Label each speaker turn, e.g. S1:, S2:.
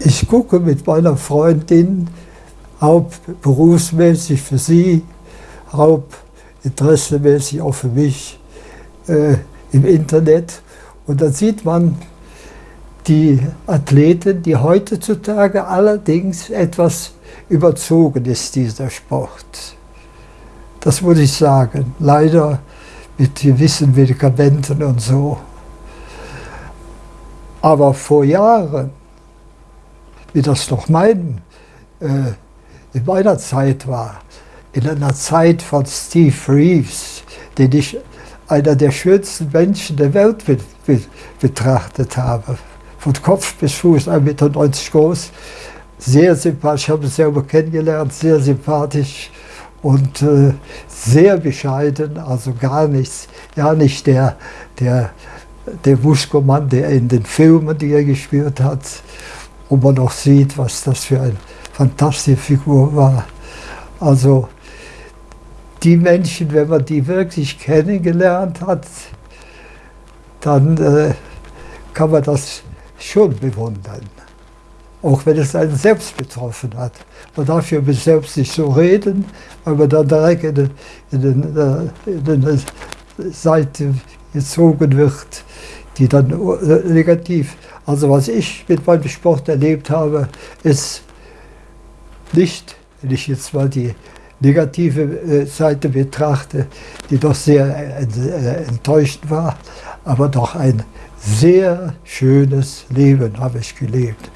S1: Ich gucke mit meiner Freundin hauptberufsmäßig für sie, hauptinteressemäßig auch für mich äh, im Internet. Und dann sieht man die Athleten, die heutzutage allerdings etwas überzogen ist, dieser Sport. Das muss ich sagen. Leider mit gewissen Medikamenten und so. Aber vor Jahren, wie das noch mein, äh, in meiner Zeit war, in einer Zeit von Steve Reeves, den ich einer der schönsten Menschen der Welt be be betrachtet habe. Von Kopf bis Fuß, 1,90 Meter groß, sehr sympathisch, ich habe ihn selber kennengelernt, sehr sympathisch und äh, sehr bescheiden, also gar nichts, ja nicht der, der, der Muskelmann, der in den Filmen, die er gespielt hat, wo man noch sieht, was das für eine fantastische Figur war. Also die Menschen, wenn man die wirklich kennengelernt hat, dann äh, kann man das schon bewundern. Auch wenn es einen selbst betroffen hat. Man darf ja mit selbst nicht so reden, weil man dann direkt in, den, in, den, äh, den Seite gezogen wird, die dann äh, negativ. Also was ich mit meinem Sport erlebt habe, ist nicht, wenn ich jetzt mal die negative äh, Seite betrachte, die doch sehr enttäuschend war, aber doch ein sehr schönes Leben habe ich gelebt.